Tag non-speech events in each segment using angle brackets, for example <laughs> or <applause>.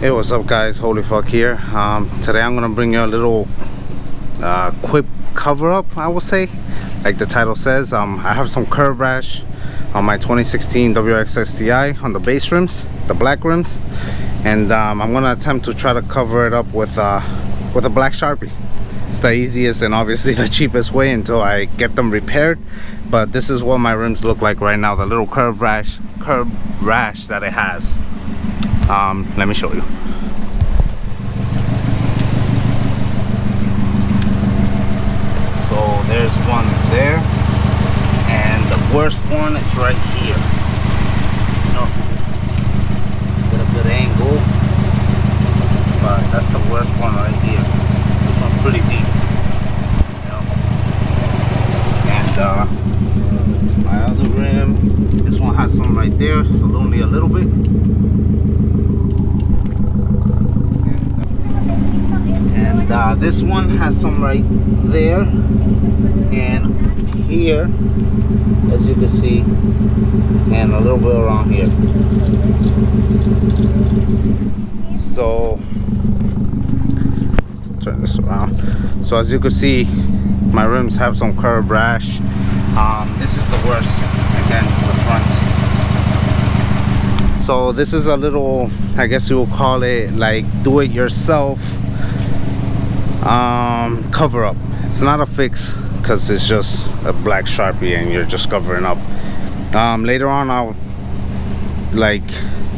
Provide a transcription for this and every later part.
Hey, what's up guys? Holy fuck here. Um, today I'm gonna bring you a little uh, quick cover up, I will say. Like the title says, um, I have some curb rash on my 2016 WRX STI on the base rims, the black rims. And um, I'm gonna attempt to try to cover it up with, uh, with a black Sharpie. It's the easiest and obviously <laughs> the cheapest way until I get them repaired. But this is what my rims look like right now, the little curb rash, curb rash that it has um, let me show you. So there's one there and the worst one is right here. You get a good angle but that's the worst one right here. This one's pretty deep you know? and uh, my other rim this one has some right there so only a little bit and uh, this one has some right there. And here as you can see and a little bit around here. So turn this around. So as you can see my rims have some curb rash. Um, this is the worst. Again the front. So this is a little i guess you will call it like do it yourself um, cover up. It's not a fix because it's just a black sharpie and you're just covering up. Um, later on I'll like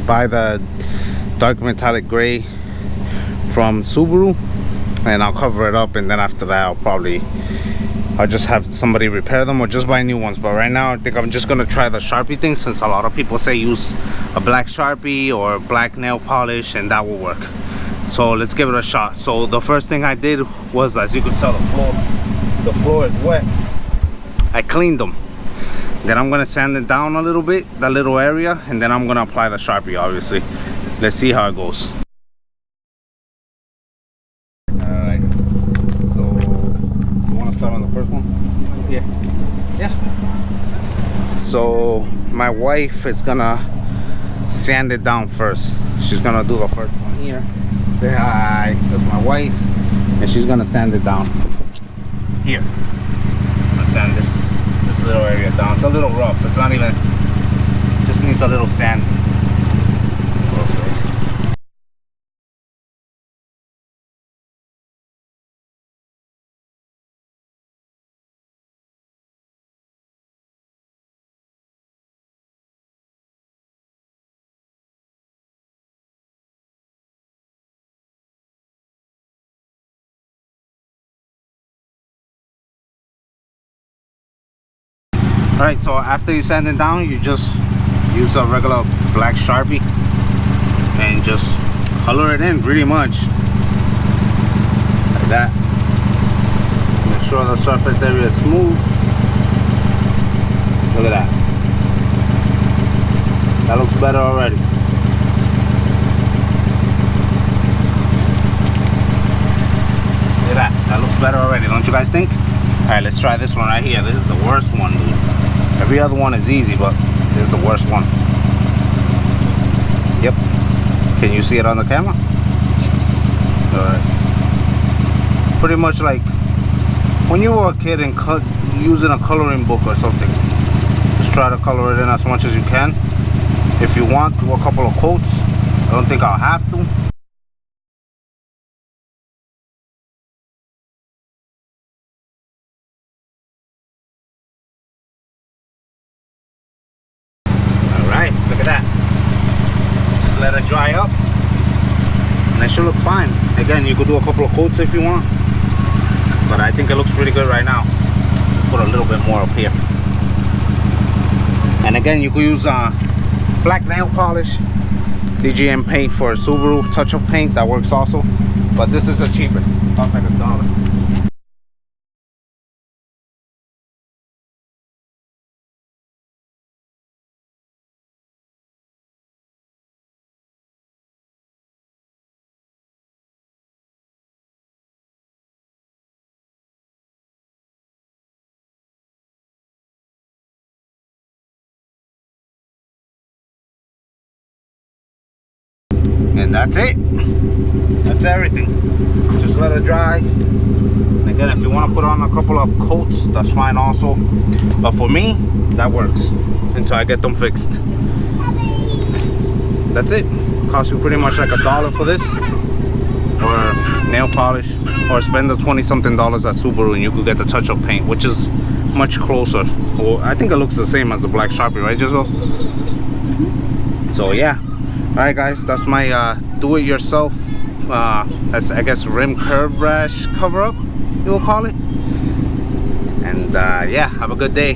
buy the dark metallic gray from Subaru and I'll cover it up and then after that I'll probably I'll just have somebody repair them or just buy new ones. But right now I think I'm just gonna try the Sharpie thing since a lot of people say use a black Sharpie or black nail polish and that will work so let's give it a shot. So the first thing i did was as you can tell the floor the floor is wet. I cleaned them then i'm gonna sand it down a little bit that little area and then i'm gonna apply the sharpie obviously. Let's see how it goes. All right so you want to start on the first one? Yeah. Yeah. So my wife is gonna sand it down first. She's gonna do the first one. Here say hi that's my wife and she's gonna sand it down. Here. I'm gonna sand this this little area down. It's a little rough. It's not even just needs a little sand right so after you sand it down you just use a regular black sharpie and just color it in pretty much. Like that. Make sure the surface area is smooth. Look at that. That looks better already. Look at that. That looks better already don't you guys think? All right let's try this one right here. This is the worst one Every other one is easy, but this is the worst one. Yep. Can you see it on the camera? Yes. Alright. Pretty much like when you were a kid and cut using a coloring book or something. Just try to color it in as much as you can. If you want, do a couple of coats. I don't think I'll have to. Let it dry up. And it should look fine. Again you could do a couple of coats if you want. But I think it looks pretty good right now. Put a little bit more up here. And again you could use uh, black nail polish DGM paint for a Subaru touch-up paint that works also. But this is the cheapest. About like a dollar and that's it. That's everything. Just let it dry. Again if you want to put on a couple of coats that's fine also. But for me that works until I get them fixed. That's it. Costs you pretty much like a dollar for this or nail polish or spend the 20 something dollars at Subaru and you could get the touch-up paint which is much closer. Well I think it looks the same as the black Sharpie right Jizzle? so yeah all right guys that's my uh, do-it-yourself uh, I guess rim curb rash cover-up you will call it. And uh, yeah have a good day.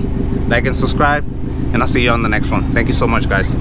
Like and subscribe and I'll see you on the next one. Thank you so much guys